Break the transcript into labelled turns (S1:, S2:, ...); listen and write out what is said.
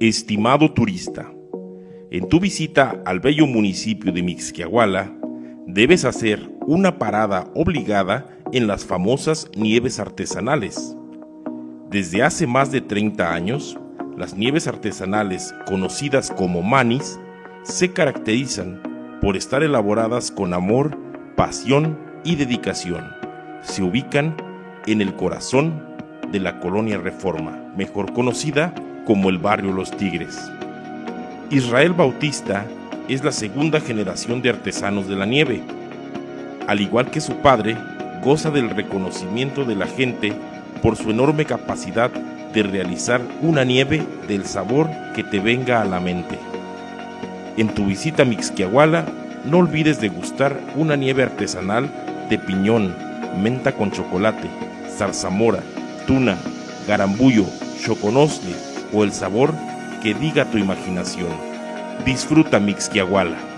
S1: Estimado turista, en tu visita al bello municipio de Mixquiahuala, debes hacer una parada obligada en las famosas nieves artesanales. Desde hace más de 30 años, las nieves artesanales, conocidas como manis, se caracterizan por estar elaboradas con amor, pasión y dedicación. Se ubican en el corazón de la colonia Reforma, mejor conocida como el barrio Los Tigres. Israel Bautista es la segunda generación de artesanos de la nieve. Al igual que su padre, goza del reconocimiento de la gente por su enorme capacidad de realizar una nieve del sabor que te venga a la mente. En tu visita a Mixquiahuala, no olvides degustar una nieve artesanal de piñón, menta con chocolate, zarzamora, tuna, garambullo, choconosle o el sabor que diga tu imaginación. Disfruta Mixquiahuala.